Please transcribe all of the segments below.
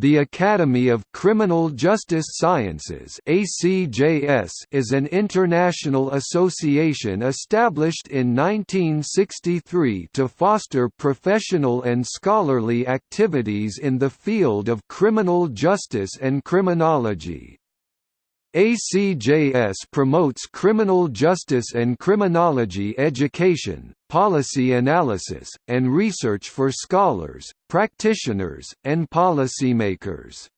The Academy of Criminal Justice Sciences (ACJS) is an international association established in 1963 to foster professional and scholarly activities in the field of criminal justice and criminology. ACJS promotes criminal justice and criminology education, policy analysis, and research for scholars, practitioners, and policymakers.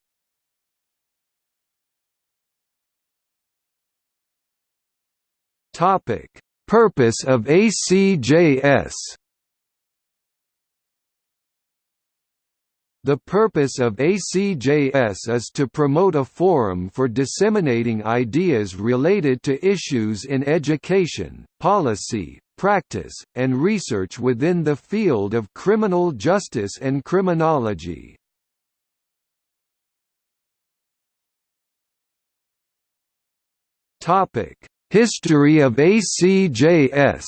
Purpose of ACJS The purpose of ACJS is to promote a forum for disseminating ideas related to issues in education, policy, practice, and research within the field of criminal justice and criminology. History of ACJS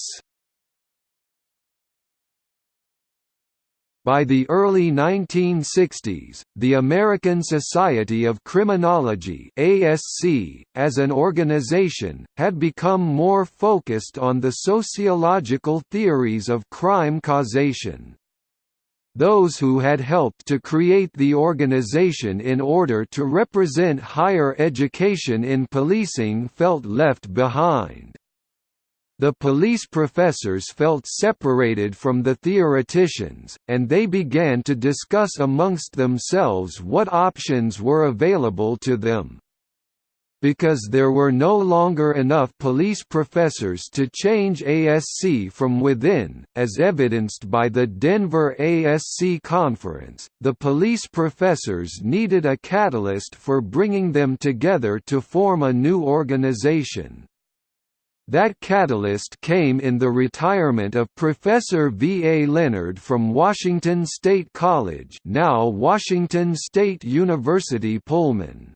By the early 1960s, the American Society of Criminology ASC, as an organization, had become more focused on the sociological theories of crime causation. Those who had helped to create the organization in order to represent higher education in policing felt left behind. The police professors felt separated from the theoreticians, and they began to discuss amongst themselves what options were available to them. Because there were no longer enough police professors to change ASC from within, as evidenced by the Denver ASC conference, the police professors needed a catalyst for bringing them together to form a new organization. That catalyst came in the retirement of Professor V. A. Leonard from Washington State College now Washington State University Pullman.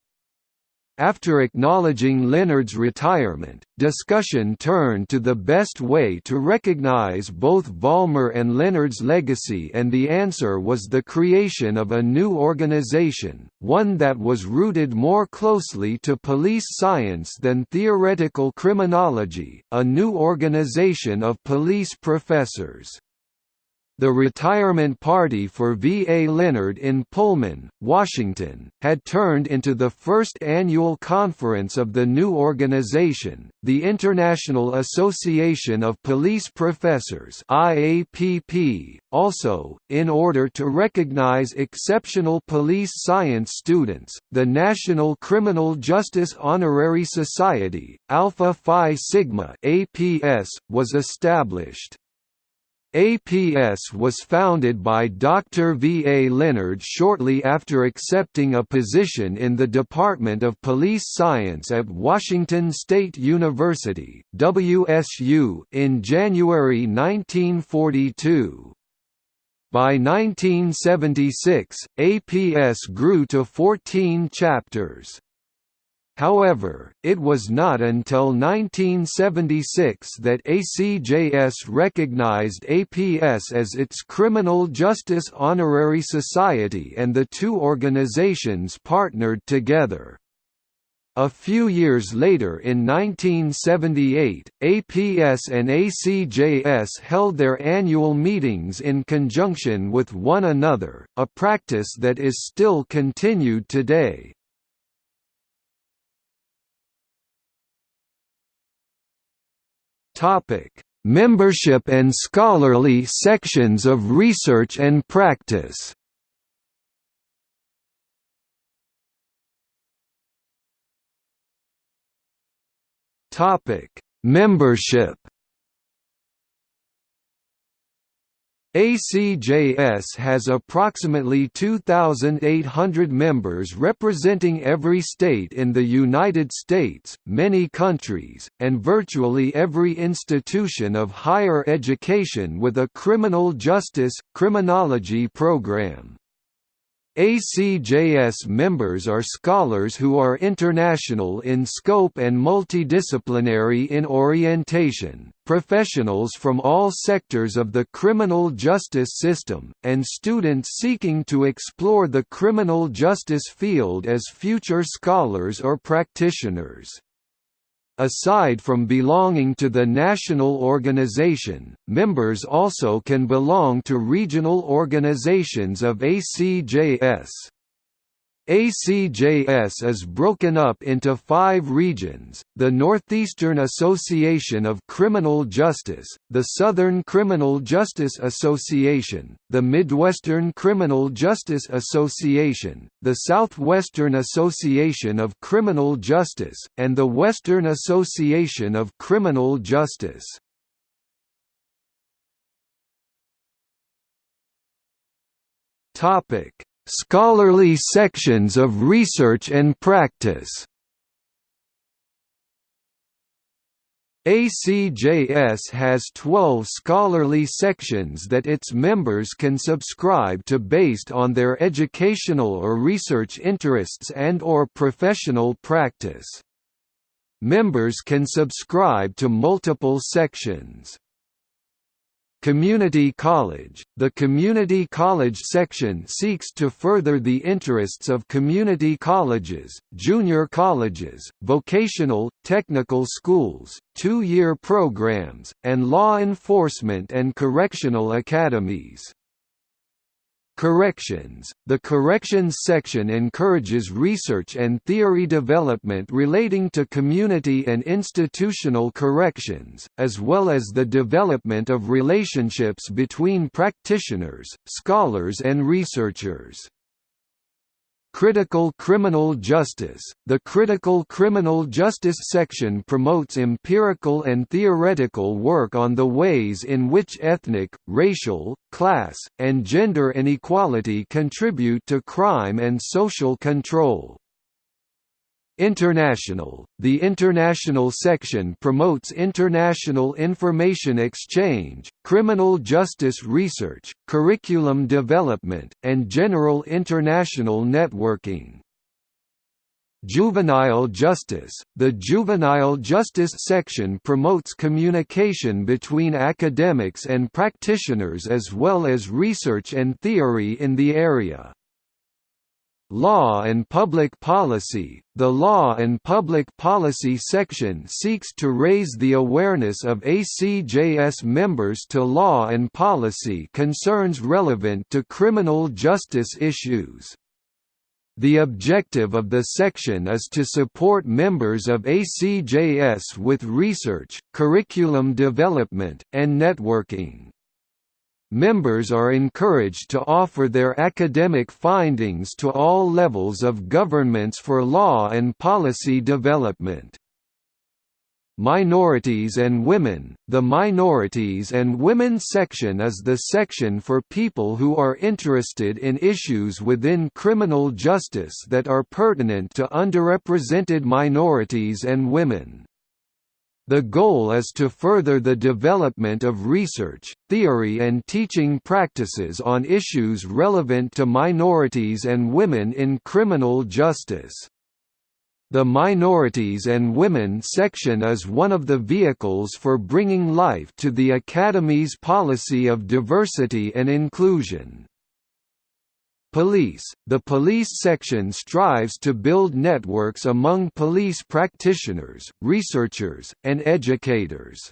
After acknowledging Leonard's retirement, discussion turned to the best way to recognize both Vollmer and Leonard's legacy and the answer was the creation of a new organization, one that was rooted more closely to police science than theoretical criminology, a new organization of police professors. The retirement party for V. A. Leonard in Pullman, Washington, had turned into the first annual conference of the new organization, the International Association of Police Professors IAPP. .Also, in order to recognize exceptional police science students, the National Criminal Justice Honorary Society, Alpha Phi Sigma APS, was established. APS was founded by Dr. V. A. Leonard shortly after accepting a position in the Department of Police Science at Washington State University WSU in January 1942. By 1976, APS grew to 14 chapters. However, it was not until 1976 that ACJS recognized APS as its Criminal Justice Honorary Society and the two organizations partnered together. A few years later in 1978, APS and ACJS held their annual meetings in conjunction with one another, a practice that is still continued today. Topic: Membership and scholarly sections of research and practice. Topic: Membership ACJS has approximately 2,800 members representing every state in the United States, many countries, and virtually every institution of higher education with a criminal justice, criminology program. ACJS members are scholars who are international in scope and multidisciplinary in orientation, professionals from all sectors of the criminal justice system, and students seeking to explore the criminal justice field as future scholars or practitioners. Aside from belonging to the national organization, members also can belong to regional organizations of ACJS. ACJS is broken up into five regions, the Northeastern Association of Criminal Justice, the Southern Criminal Justice Association, the Midwestern Criminal Justice Association, the Southwestern Association of Criminal Justice, and the Western Association of Criminal Justice. Topic Scholarly sections of research and practice ACJS has 12 scholarly sections that its members can subscribe to based on their educational or research interests and or professional practice. Members can subscribe to multiple sections. Community College – The Community College section seeks to further the interests of community colleges, junior colleges, vocational, technical schools, two-year programs, and law enforcement and correctional academies. Corrections The Corrections section encourages research and theory development relating to community and institutional corrections, as well as the development of relationships between practitioners, scholars and researchers. Critical Criminal Justice The Critical Criminal Justice section promotes empirical and theoretical work on the ways in which ethnic, racial, class, and gender inequality contribute to crime and social control. International – The International section promotes international information exchange, criminal justice research, curriculum development, and general international networking. Juvenile Justice – The Juvenile Justice section promotes communication between academics and practitioners as well as research and theory in the area. Law and Public Policy The Law and Public Policy section seeks to raise the awareness of ACJS members to law and policy concerns relevant to criminal justice issues. The objective of the section is to support members of ACJS with research, curriculum development, and networking. Members are encouraged to offer their academic findings to all levels of governments for law and policy development. Minorities and Women The Minorities and Women section is the section for people who are interested in issues within criminal justice that are pertinent to underrepresented minorities and women. The goal is to further the development of research, theory and teaching practices on issues relevant to minorities and women in criminal justice. The Minorities and Women section is one of the vehicles for bringing life to the Academy's policy of diversity and inclusion. Police. The police section strives to build networks among police practitioners, researchers, and educators.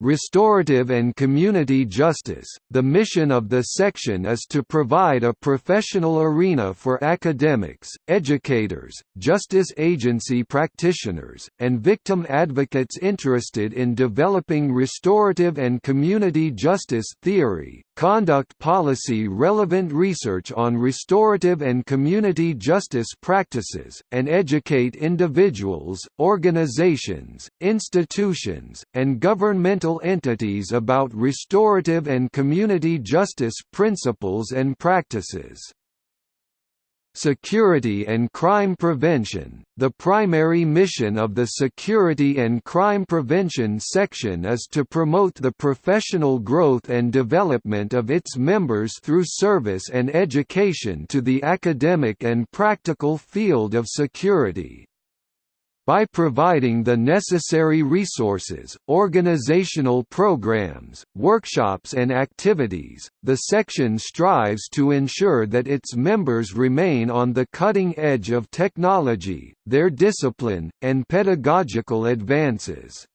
Restorative and Community Justice. The mission of the section is to provide a professional arena for academics, educators, justice agency practitioners, and victim advocates interested in developing restorative and community justice theory, conduct policy relevant research on restorative and community justice practices, and educate individuals, organizations, institutions, and governmental entities about restorative and community justice principles and practices. Security and Crime Prevention The primary mission of the Security and Crime Prevention section is to promote the professional growth and development of its members through service and education to the academic and practical field of security. By providing the necessary resources, organizational programs, workshops and activities, the section strives to ensure that its members remain on the cutting edge of technology, their discipline, and pedagogical advances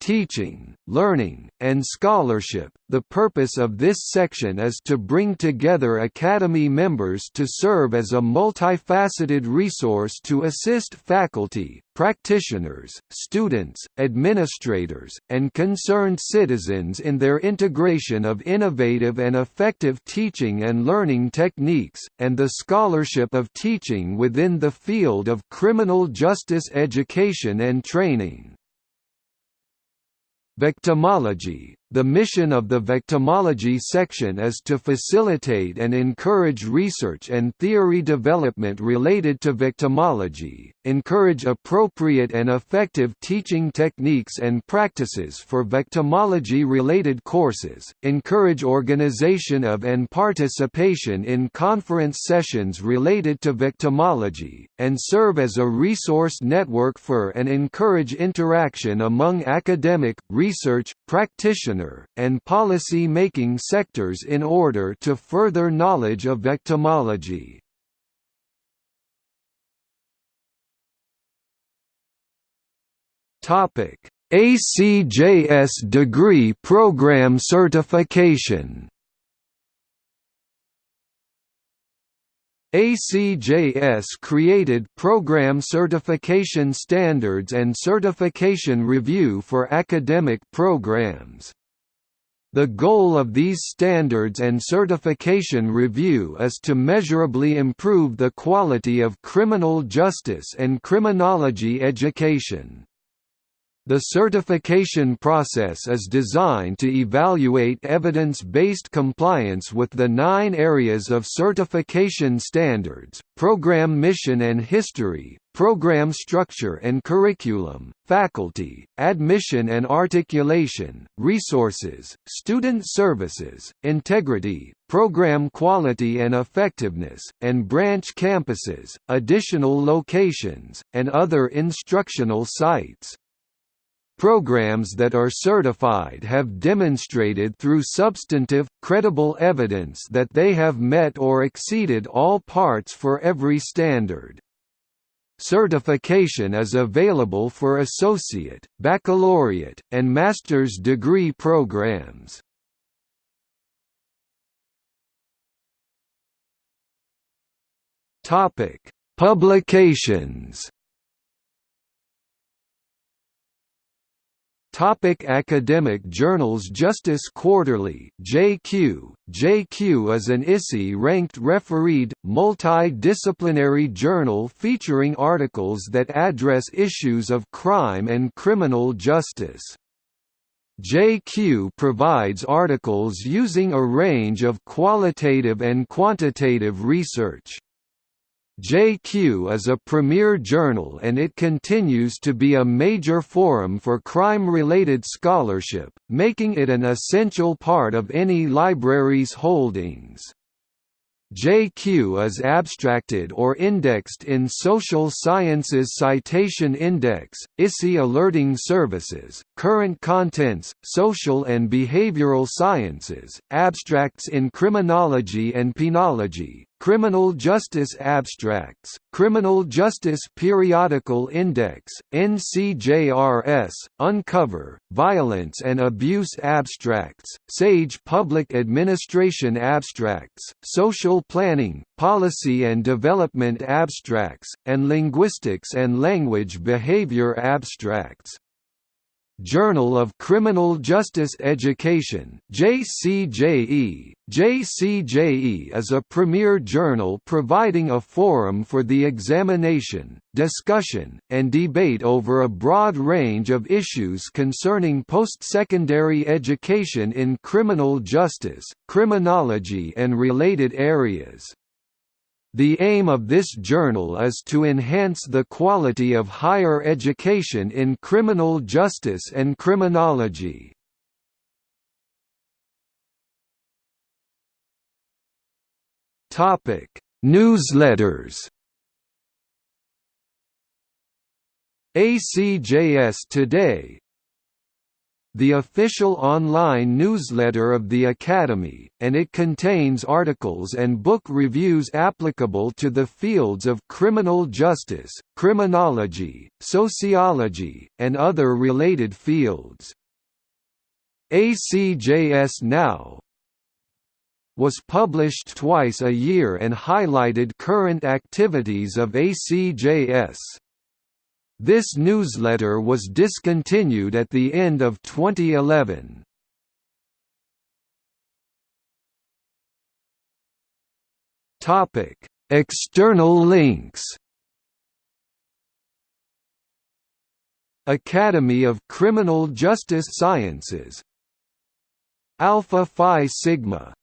teaching, learning, and scholarship. The purpose of this section is to bring together Academy members to serve as a multifaceted resource to assist faculty, practitioners, students, administrators, and concerned citizens in their integration of innovative and effective teaching and learning techniques, and the scholarship of teaching within the field of criminal justice education and training. Victimology The mission of the victimology section is to facilitate and encourage research and theory development related to victimology, encourage appropriate and effective teaching techniques and practices for victimology-related courses, encourage organization of and participation in conference sessions related to victimology, and serve as a resource network for and encourage interaction among academic, research, and policy-making sectors in order to further knowledge of victimology. Topic: ACJS degree program certification. ACJS created program certification standards and certification review for academic programs. The goal of these standards and certification review is to measurably improve the quality of criminal justice and criminology education. The certification process is designed to evaluate evidence-based compliance with the nine areas of certification standards, program mission and history, program structure and curriculum, faculty, admission and articulation, resources, student services, integrity, program quality and effectiveness, and branch campuses, additional locations, and other instructional sites. Programs that are certified have demonstrated through substantive, credible evidence that they have met or exceeded all parts for every standard. Certification is available for associate, baccalaureate, and master's degree programs. Publications Topic academic journals Justice Quarterly JQ, JQ is an ISI-ranked refereed, multi-disciplinary journal featuring articles that address issues of crime and criminal justice. JQ provides articles using a range of qualitative and quantitative research. JQ is a premier journal and it continues to be a major forum for crime-related scholarship, making it an essential part of any library's holdings. JQ is abstracted or indexed in Social Sciences Citation Index, ISI Alerting Services, Current Contents, Social and Behavioral Sciences, Abstracts in Criminology and Penology, Criminal Justice Abstracts, Criminal Justice Periodical Index, NCJRS, Uncover, Violence and Abuse Abstracts, SAGE Public Administration Abstracts, Social Planning, Policy and Development Abstracts, and Linguistics and Language Behavior Abstracts. Journal of Criminal Justice Education JCJE. JCJE is a premier journal providing a forum for the examination, discussion, and debate over a broad range of issues concerning post-secondary education in criminal justice, criminology and related areas. The aim of this journal is to enhance the quality of higher education in criminal justice and criminology. Topic: Newsletters. ACJS Today the official online newsletter of the Academy, and it contains articles and book reviews applicable to the fields of criminal justice, criminology, sociology, and other related fields. ACJS Now was published twice a year and highlighted current activities of ACJS. This newsletter was discontinued at the end of 2011. Topic: External links. Academy of Criminal Justice Sciences Alpha Phi Sigma